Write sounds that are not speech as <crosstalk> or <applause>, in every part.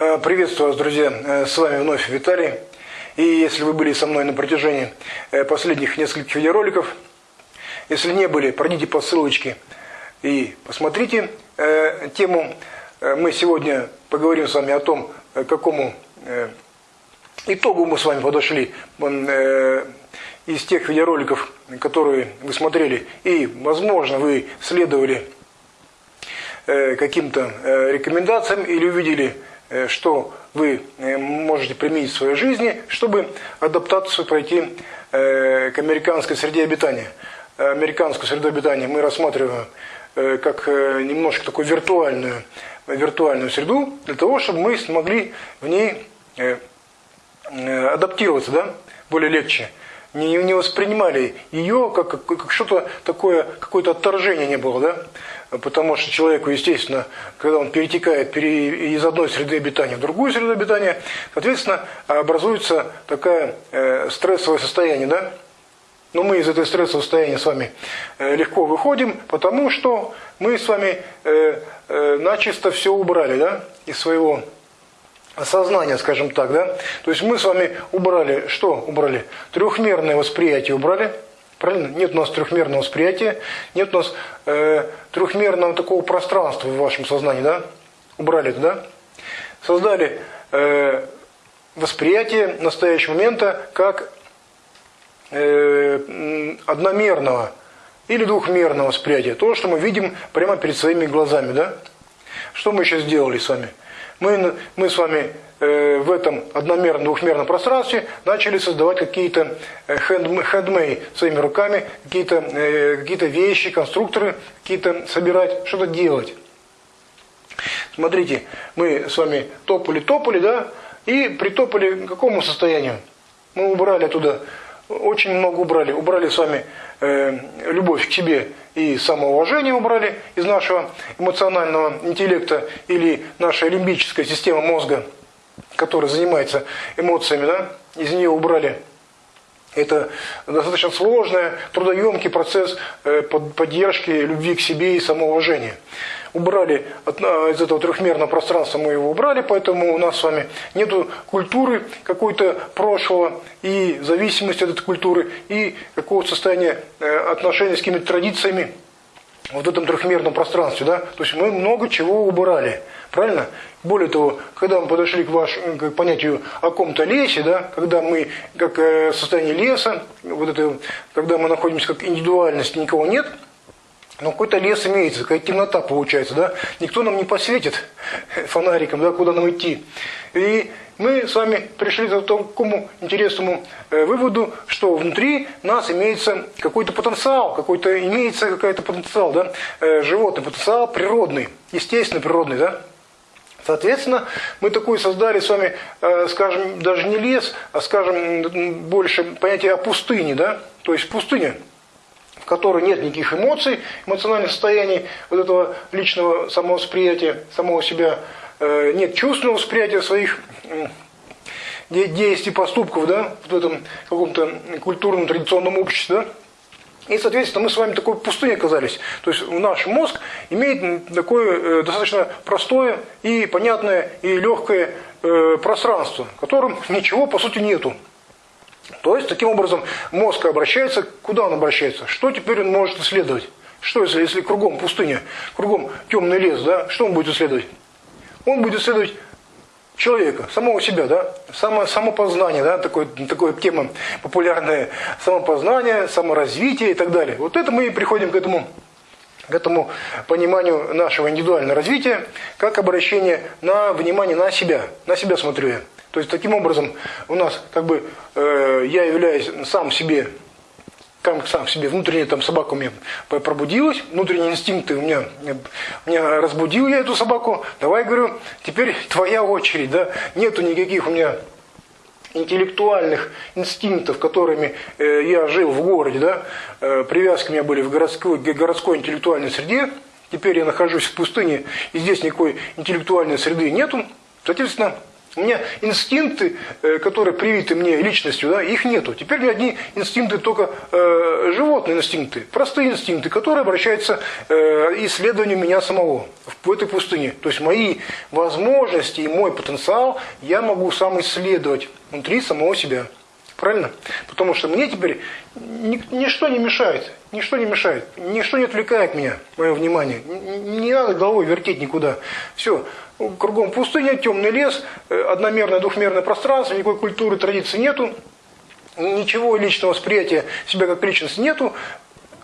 Э, приветствую вас, друзья. Э, с вами вновь Виталий. И если вы были со мной на протяжении э, последних нескольких видеороликов, если не были, пройдите по ссылочке и посмотрите тему. Мы сегодня поговорим с вами о том, к какому итогу мы с вами подошли из тех видеороликов, которые вы смотрели. И, возможно, вы следовали каким-то рекомендациям или увидели что вы э, можете применить в своей жизни, чтобы адаптацию пройти э, к американской среде обитания. Американскую среду обитания мы рассматриваем как немножко такую виртуальную, виртуальную среду, для того, чтобы мы смогли в ней адаптироваться да, более легче. Не, не воспринимали ее как, как, как что-то такое, какое-то отторжение не было. Да? потому что человеку, естественно, когда он перетекает из одной среды обитания в другую среду обитания, соответственно, образуется такое э, стрессовое состояние, да? Но мы из этой стрессового состояния с вами э, легко выходим, потому что мы с вами э, начисто все убрали, да, из своего сознания, скажем так, да. То есть мы с вами убрали, что убрали? Трехмерное восприятие убрали, Правильно? Нет у нас трехмерного восприятия, нет у нас э, трехмерного такого пространства в вашем сознании, да? Убрали это, да? Создали э, восприятие настоящего момента как э, одномерного или двухмерного восприятия. То, что мы видим прямо перед своими глазами, да? Что мы сейчас сделали с вами? Мы, мы с вами Э, в этом одномерном, двухмерном пространстве начали создавать какие-то хендмей э, своими руками, какие-то э, какие вещи, конструкторы, какие-то собирать, что-то делать. Смотрите, мы с вами топали-топали, да, и притопали к какому состоянию? Мы убрали оттуда, очень много убрали. Убрали с вами э, любовь к себе и самоуважение убрали из нашего эмоционального интеллекта или наша лимбическая система мозга – который занимается эмоциями, да, из нее убрали. Это достаточно сложный, трудоемкий процесс э, поддержки любви к себе и самоуважения. Убрали из этого трехмерного пространства, мы его убрали, поэтому у нас с вами нет культуры какой-то прошлого и зависимости от этой культуры, и какого-то состояния э, отношения с какими-то традициями вот этом трехмерном пространстве. Да? То есть мы много чего убрали. Правильно? Более того, когда мы подошли к, ваш, к понятию о ком-то лесе, да, когда мы как э, состояние леса, вот это, когда мы находимся как индивидуальность, никого нет, но какой-то лес имеется, какая темнота получается, да? Никто нам не посветит фонариком, да, куда нам идти. И мы с вами пришли к такому интересному э, выводу, что внутри нас имеется какой-то потенциал, какой-то имеется какой-то потенциал, да, э, животный потенциал природный, естественный природный, да. Соответственно, мы такой создали с вами, э, скажем, даже не лес, а, скажем, больше понятие о пустыне, да, то есть пустыня, которой нет никаких эмоций, эмоциональных состояний, вот этого личного самовосприятия, самого себя, э, нет чувственного восприятия своих действий, поступков, да, в этом каком-то культурном, традиционном обществе, да, и, соответственно, мы с вами такой пустыне оказались. То есть наш мозг имеет такое э, достаточно простое и понятное и легкое э, пространство, в котором ничего по сути нету. То есть, таким образом, мозг обращается, куда он обращается? Что теперь он может исследовать? Что если, если кругом пустыня, кругом темный лес, да, что он будет исследовать? Он будет исследовать человека, самого себя, да, само, самопознание, да, такой, такая тема популярная, самопознание, саморазвитие и так далее. Вот это мы и приходим к этому, к этому пониманию нашего индивидуального развития, как обращение на внимание на себя, на себя смотрю я. То есть таким образом у нас как бы э, я являюсь сам себе там сам себе, внутренняя там собака у меня пробудилась, внутренние инстинкты у меня, меня разбудил я эту собаку, давай, говорю, теперь твоя очередь, да, нету никаких у меня интеллектуальных инстинктов, которыми э, я жил в городе, да, э, привязки у меня были в городской, городской интеллектуальной среде, теперь я нахожусь в пустыне, и здесь никакой интеллектуальной среды нету, соответственно, У меня инстинкты, э, которые привиты мне личностью, да, их нету. Теперь у меня одни инстинкты только э, животные инстинкты, простые инстинкты, которые обращаются э, исследованию меня самого в этой пустыне. То есть мои возможности и мой потенциал я могу сам исследовать внутри самого себя. Правильно? Потому что мне теперь ничто не мешает. Ничто не мешает. Ничто не отвлекает меня, мое внимание. Не надо головой вертеть никуда. Все. Кругом пустыня, темный лес, э, одномерное, двухмерное пространство, никакой культуры, традиции нету. Ничего личного восприятия себя как личность нету.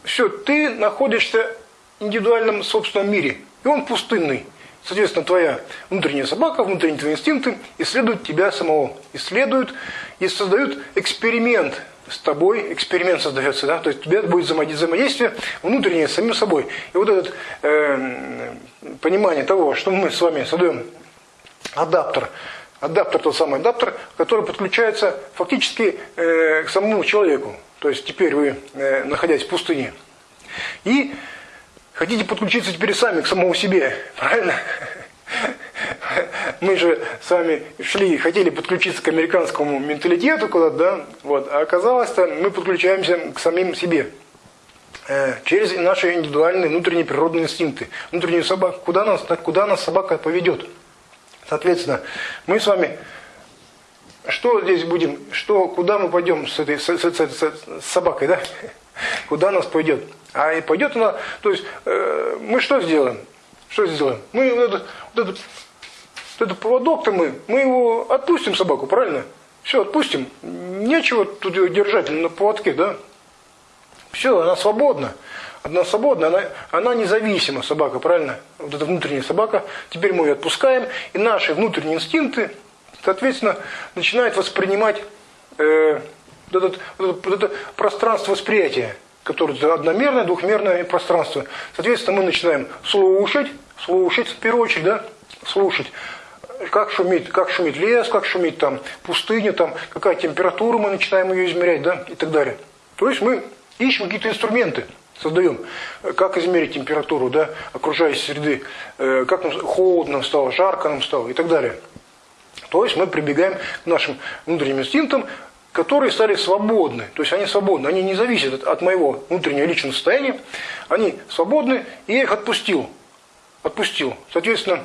Все, ты находишься в индивидуальном собственном мире. И он пустынный. Соответственно, твоя внутренняя собака, внутренние твои инстинкты исследуют тебя самого. Исследуют и создают эксперимент с тобой, эксперимент создается, да, то есть у тебя будет взаимодействие внутреннее с самим собой. И вот это э, понимание того, что мы с вами создаем адаптер, адаптер, тот самый адаптер, который подключается фактически э, к самому человеку. То есть теперь вы, э, находясь в пустыне, и Хотите подключиться теперь сами к самому себе, <laughs> правильно? Мы же с вами шли, хотели подключиться к американскому менталитету куда-то, да? Вот, а оказалось-то мы подключаемся к самим себе. Э, через наши индивидуальные внутренние природные инстинкты. Внутреннюю собаку. Куда нас, куда нас собака поведет? Соответственно, мы с вами что здесь будем, что, куда мы пойдем с этой с, с, с, с собакой, да? <laughs> Куда нас пойдет? А и пойдет она, то есть э, мы что сделаем? Что сделаем? Мы вот этот, вот этот, вот этот поводок-то мы, мы его отпустим собаку, правильно? Все, отпустим. Нечего тут ее держать на поводке, да? Все, она свободна. Она свободна, она, она независима, собака, правильно? Вот эта внутренняя собака. Теперь мы ее отпускаем, и наши внутренние инстинкты, соответственно, начинают воспринимать э, вот, этот, вот, это, вот это пространство восприятия которое одномерное, двухмерное пространство. Соответственно, мы начинаем слушать, слушать в первую очередь, да, слушать, как шумит, как шумит лес, как шумит там пустыня, там, какая температура, мы начинаем ее измерять, да, и так далее. То есть мы ищем какие-то инструменты, создаем, как измерить температуру, да, окружающей среды, э, как нам холодно стало, жарко нам стало и так далее. То есть мы прибегаем к нашим внутренним инстинктам, которые стали свободны. То есть они свободны, они не зависят от моего внутреннего личного состояния. Они свободны, и я их отпустил. Отпустил. Соответственно,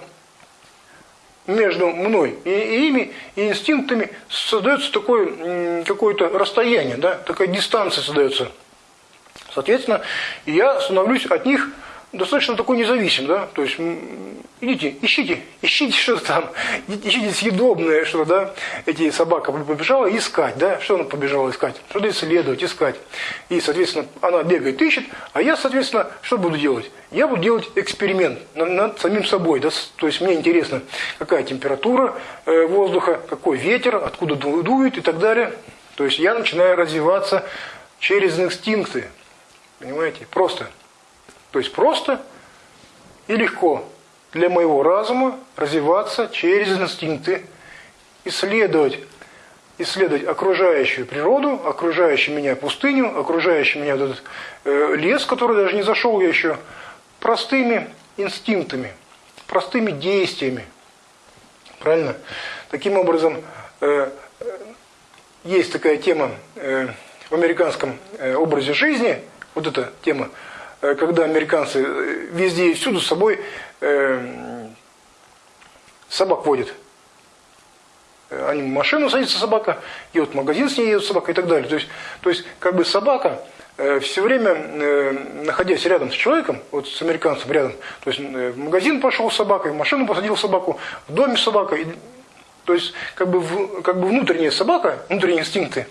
между мной и, ими, и инстинктами создается такое какое-то расстояние, да, такая дистанция создается. Соответственно, я становлюсь от них достаточно такой независим, да, то есть идите, ищите, ищите что-то там, ищите съедобное что-то, да, эти собака побежала искать, да, что она побежала искать, что-то исследовать, искать, и, соответственно, она бегает, ищет, а я, соответственно, что буду делать? Я буду делать эксперимент над, над самим собой, да, то есть мне интересно, какая температура э, воздуха, какой ветер, откуда дует и так далее, то есть я начинаю развиваться через инстинкты, понимаете, просто. То есть просто и легко для моего разума развиваться через инстинкты, исследовать, исследовать окружающую природу, окружающую меня пустыню, окружающий меня этот э, лес, который даже не зашел я еще, простыми инстинктами, простыми действиями. Правильно? Таким образом, э, есть такая тема э, в американском э, образе жизни, вот эта тема Э, когда американцы э, везде и всюду с собой э, собак водят. Они в машину садится собака, и вот в магазин с ней едет собака и так далее. То есть, то есть как бы собака все время, находясь рядом с человеком, вот с американцем рядом, то есть в магазин пошел с собакой, в машину посадил собаку, в доме собака. То есть как бы, как бы внутренняя собака, внутренние инстинкты,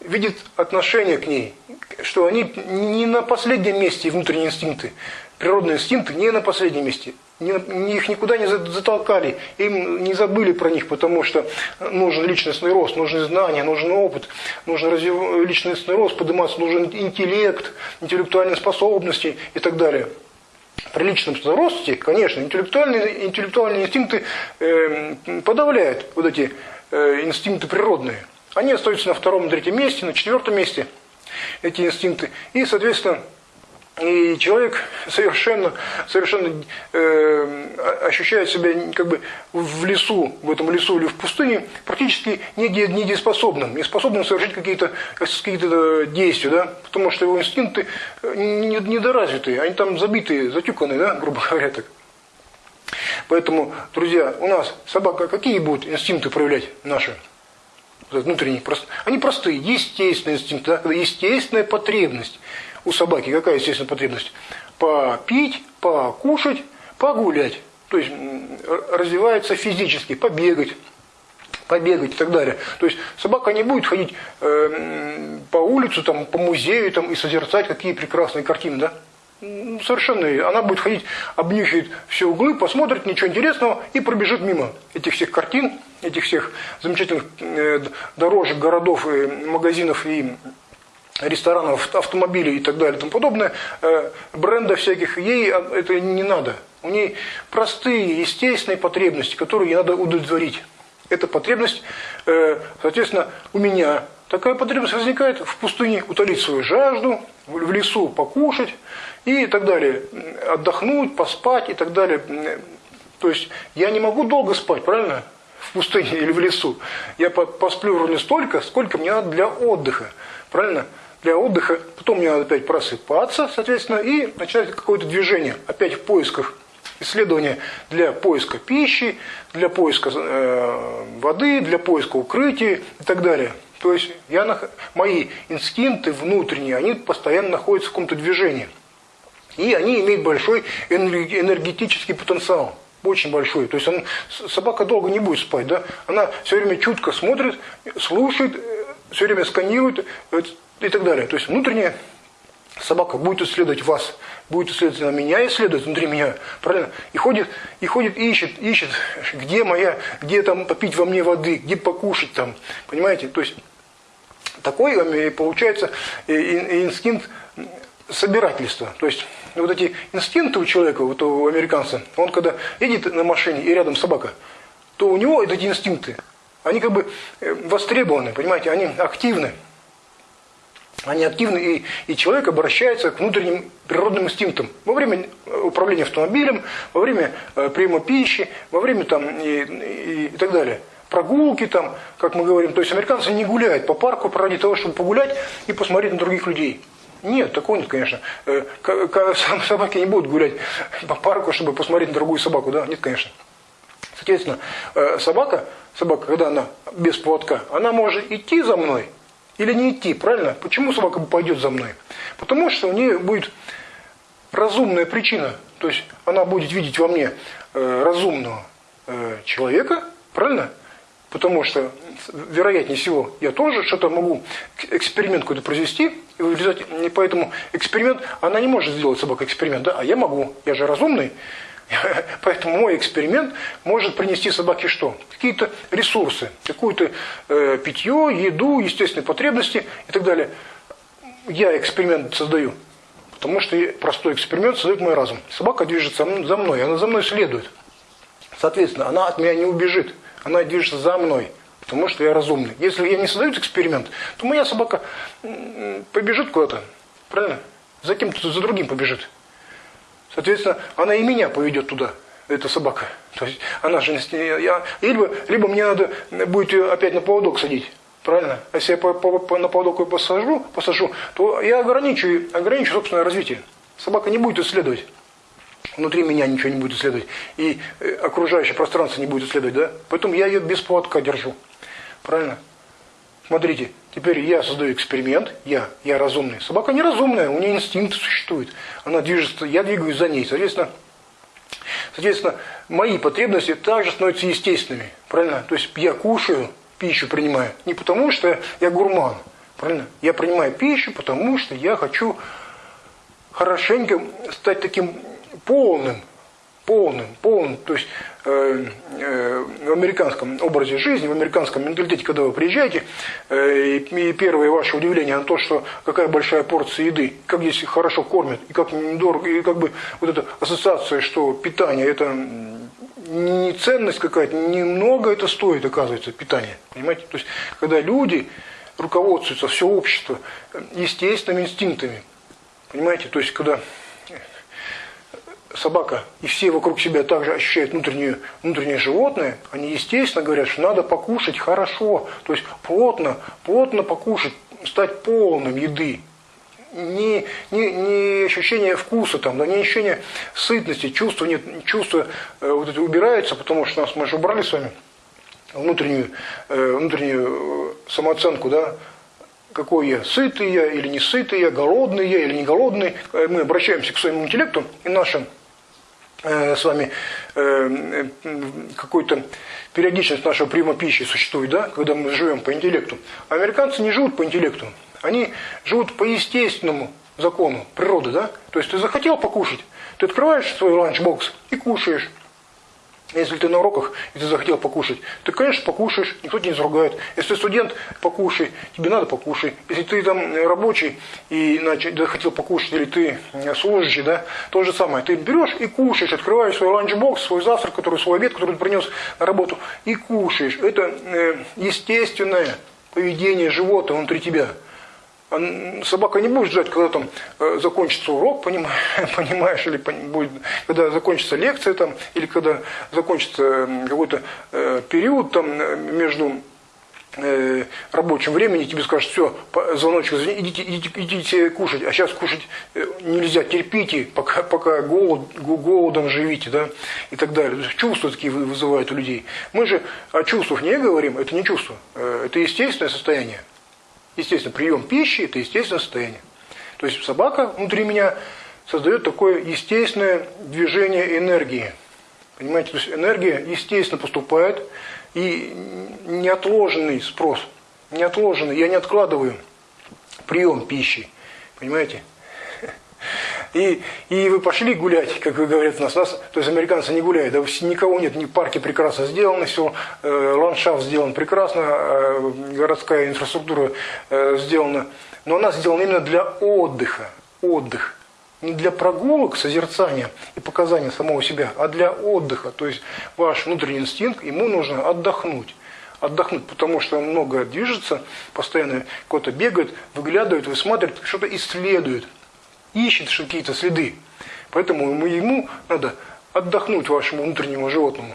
видит отношение к ней, что они не на последнем месте, внутренние инстинкты, природные инстинкты не на последнем месте. Их никуда не затолкали, им не забыли про них, потому что нужен личностный рост, нужны знания, нужен опыт, нужен развив... личностный рост, подниматься, нужен интеллект, интеллектуальные способности и так далее. При личном росте, конечно, интеллектуальные, интеллектуальные инстинкты э, подавляют вот эти э, инстинкты природные. Они остаются на втором, третьем месте, на четвертом месте, эти инстинкты. И, соответственно, И человек совершенно, совершенно э, ощущает себя как бы в лесу, в этом лесу или в пустыне, практически недееспособным, не способным совершить какие-то какие, -то, действия, да? потому что его инстинкты недоразвитые, они там забитые, затюканные, да? грубо <laughs> говоря так. Поэтому, друзья, у нас собака какие будут инстинкты проявлять наши? Внутренние, они простые, естественные инстинкты, естественная потребность у собаки какая естественная потребность? Попить, покушать, погулять. То есть развивается физически, побегать, побегать и так далее. То есть собака не будет ходить э, по улице, там, по музею там, и созерцать какие прекрасные картины, да? Совершенно. Она будет ходить, обнюхивает все углы, посмотрит, ничего интересного и пробежит мимо этих всех картин, этих всех замечательных э, дорожек, городов, и магазинов и ресторанов, автомобилей и так далее и тому подобное, э, бренда всяких, ей это не надо. У ней простые, естественные потребности, которые ей надо удовлетворить. Эта потребность, э, соответственно, у меня такая потребность возникает в пустыне утолить свою жажду, в лесу покушать и так далее, отдохнуть, поспать и так далее. То есть я не могу долго спать, правильно? В пустыне или в лесу. Я посплю ровно столько, сколько мне надо для отдыха. Правильно? для отдыха, потом мне надо опять просыпаться, соответственно, и начинать какое-то движение, опять в поисках исследования для поиска пищи, для поиска э, воды, для поиска укрытия и так далее. То есть я, мои инстинкты внутренние, они постоянно находятся в каком-то движении. И они имеют большой энергетический потенциал. Очень большой. То есть он, собака долго не будет спать. Да? Она все время чутко смотрит, слушает, э, все время сканирует и так далее. То есть внутренняя собака будет исследовать вас, будет исследовать меня, исследовать внутри меня, правильно? И ходит, и ходит, ищет, ищет, где моя, где там попить во мне воды, где покушать там, понимаете? То есть такой получается инстинкт собирательства. То есть вот эти инстинкты у человека, вот у американца, он когда едет на машине и рядом собака, то у него эти инстинкты, они как бы э, востребованы, понимаете, они активны. Они активны, и, и человек обращается к внутренним природным инстинктам. Во время э, управления автомобилем, во время э, приема пищи, во время там и, и, и так далее. Прогулки там, как мы говорим. То есть американцы не гуляют по парку ради того, чтобы погулять и посмотреть на других людей. Нет, такого нет, конечно. Э, собаки не будут гулять по парку, чтобы посмотреть на другую собаку. Да? Нет, конечно. Соответственно, э, собака, собака, когда она без поводка, она может идти за мной, или не идти, правильно? Почему собака пойдет за мной? Потому что у нее будет разумная причина. То есть она будет видеть во мне э, разумного человека, правильно? Потому что, вероятнее всего, я тоже что-то могу, эксперимент какой-то произвести, и в результате, поэтому эксперимент, она не может сделать собака эксперимент, да, а я могу, я же разумный, <laughs> Поэтому мой эксперимент может принести собаке что? Какие-то ресурсы, какую-то э, питье, еду, естественные потребности и так далее. Я эксперимент создаю, потому что простой эксперимент создает мой разум. Собака движется за мной, она за мной следует. Соответственно, она от меня не убежит, она движется за мной, потому что я разумный. Если я не создаю эксперимент, то моя собака побежит куда-то, правильно? За кем-то, за другим побежит. Соответственно, она и меня поведет туда, эта собака. То есть она же я, либо, либо мне надо будет ее опять на поводок садить. Правильно? А если я по, по, по, на поводок ее посажу, посажу, то я ограничу, ограничу собственное развитие. Собака не будет исследовать. Внутри меня ничего не будет исследовать. И э, окружающее пространство не будет исследовать. Да? Поэтому я ее без поводка держу. Правильно? Смотрите, теперь я создаю эксперимент, я, я разумный. Собака неразумная, у нее инстинкт существует. Она движется, я двигаюсь за ней. Соответственно, соответственно, мои потребности также становятся естественными. Правильно? То есть я кушаю, пищу принимаю. Не потому, что я гурман. Правильно? Я принимаю пищу, потому что я хочу хорошенько стать таким полным, полным, полным, то есть э, э, в американском образе жизни, в американском менталитете, когда вы приезжаете, э, и первое ваше удивление на то, что какая большая порция еды, как здесь хорошо кормят, и как недорого, и как бы вот эта ассоциация, что питание это не ценность какая-то, немного это стоит, оказывается, питание. Понимаете? То есть, когда люди руководствуются, все общество, естественными инстинктами, Понимаете? То есть, когда собака и все вокруг себя также ощущают внутреннее, внутреннее животное, они естественно говорят, что надо покушать хорошо, то есть плотно, плотно покушать, стать полным еды. Не, не, не ощущение вкуса, там, да, не ощущение сытности, чувства, нет, чувства э, вот эти убираются, потому что нас, мы же убрали с вами внутреннюю, э, внутреннюю э, самооценку, да, какой я, сытый я или не сытый я, голодный я или не голодный. Э, мы обращаемся к своему интеллекту и нашим с вами э, какой-то периодичность нашего приема пищи существует, да, когда мы живем по интеллекту. Американцы не живут по интеллекту, они живут по естественному закону природы, да. То есть ты захотел покушать, ты открываешь свой ланчбокс и кушаешь. Если ты на уроках, и ты захотел покушать, ты, конечно, покушаешь, никто тебя не заругает. Если ты студент, покушай, тебе надо покушать. Если ты там рабочий и иначе, захотел покушать, или ты служащий, да, то же самое. Ты берешь и кушаешь, открываешь свой ланчбокс, свой завтрак, который, свой обед, который ты принес на работу, и кушаешь. Это э, естественное поведение животного внутри тебя собака не будет ждать, когда там э, закончится урок, <laughs> понимаешь, или будет, когда закончится лекция там, или когда закончится какой-то э, период там между э, рабочим временем, тебе скажут, все, звоночек, идите, идите, идите кушать, а сейчас кушать нельзя, терпите, пока, пока голод, голодом живите, да, и так далее. Чувства такие вызывают у людей. Мы же о чувствах не говорим, это не чувство, это естественное состояние. Естественно, прием пищи – это естественное состояние. То есть собака внутри меня создает такое естественное движение энергии. Понимаете, то есть энергия естественно поступает, и неотложенный спрос, неотложенный, я не откладываю прием пищи. Понимаете? И, и вы пошли гулять, как вы говорите у нас, нас, то есть американцы не гуляют, да, никого нет, ни парки прекрасно сделаны, все, э, ландшафт сделан прекрасно, э, городская инфраструктура э, сделана, но она сделана именно для отдыха, отдых. Не для прогулок, созерцания и показания самого себя, а для отдыха. То есть ваш внутренний инстинкт, ему нужно отдохнуть отдохнуть, потому что много движется, постоянно кто-то бегает, выглядывает, высматривает, что-то исследует ищет какие-то следы. Поэтому ему надо отдохнуть вашему внутреннему животному.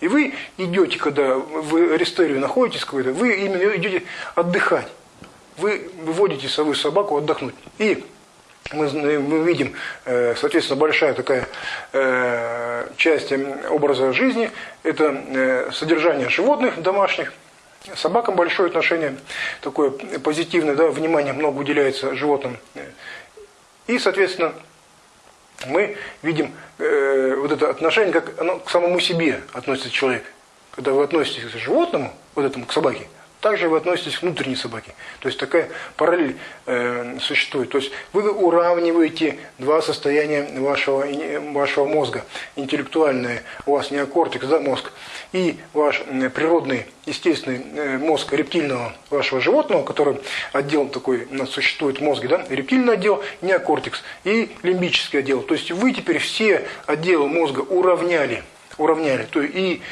И вы идете, когда в рестере находитесь какой-то, вы именно идете отдыхать. Вы выводите свою собаку отдохнуть. И мы, мы видим, э, соответственно, большая такая э, часть образа жизни – это э, содержание животных домашних. Собакам большое отношение, такое позитивное, да, внимание много уделяется животным. И, соответственно, мы видим э, вот это отношение, как оно к самому себе относится человек. Когда вы относитесь к животному, вот этому, к собаке, также вы относитесь к внутренней собаке. То есть такая параллель э, существует. То есть вы уравниваете два состояния вашего, вашего мозга. Интеллектуальное, у вас неокортекс, да, мозг, и ваш природный, естественный э, мозг рептильного вашего животного, который отдел такой у нас существует в мозге, да, рептильный отдел, неокортекс и лимбический отдел. То есть вы теперь все отделы мозга уравняли. Уравняли. То есть и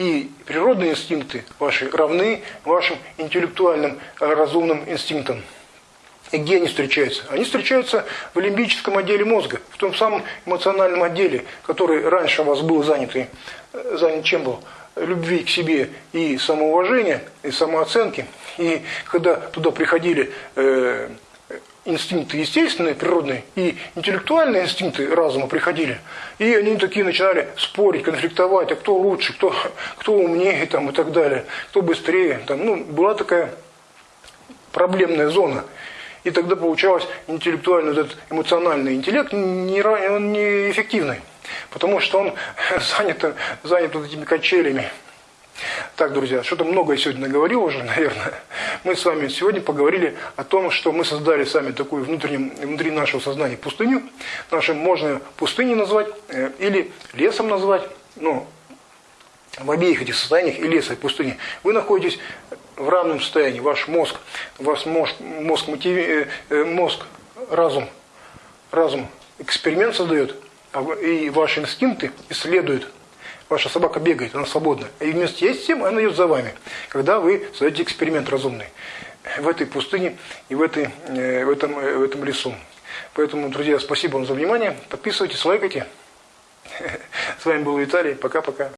и природные инстинкты ваши равны вашим интеллектуальным э, разумным инстинктам. И где они встречаются? Они встречаются в лимбическом отделе мозга, в том самом эмоциональном отделе, который раньше у вас был занят, и, э, занят чем был? Любви к себе и самоуважения, и самооценки. И когда туда приходили э, инстинкты естественные, природные, и интеллектуальные инстинкты разума приходили. И они такие начинали спорить, конфликтовать, а кто лучше, кто, кто умнее там, и так далее, кто быстрее. Там, ну, была такая проблемная зона. И тогда получалось интеллектуальный, этот эмоциональный интеллект не, он неэффективный. Потому что он <laughs> занят, занят вот этими качелями. Так, друзья, что-то многое сегодня наговорил уже, <laughs> наверное. Мы с вами сегодня поговорили о том, что мы создали сами такую внутреннюю, внутри нашего сознания пустыню. Нашим можно пустыней назвать э, или лесом назвать. Но в обеих этих состояниях, и леса, и пустыни, вы находитесь в равном состоянии. Ваш мозг, ваш мозг, мозг, мотиви, э, мозг разум, разум эксперимент создает, а и ваши инстинкты исследуют ваша собака бегает, она свободна. И вместе с тем она идет за вами, когда вы создаете эксперимент разумный в этой пустыне и в, этой, э, в, этом, э, в этом лесу. Поэтому, друзья, спасибо вам за внимание. Подписывайтесь, лайкайте. <laughs> С вами был Виталий. Пока-пока.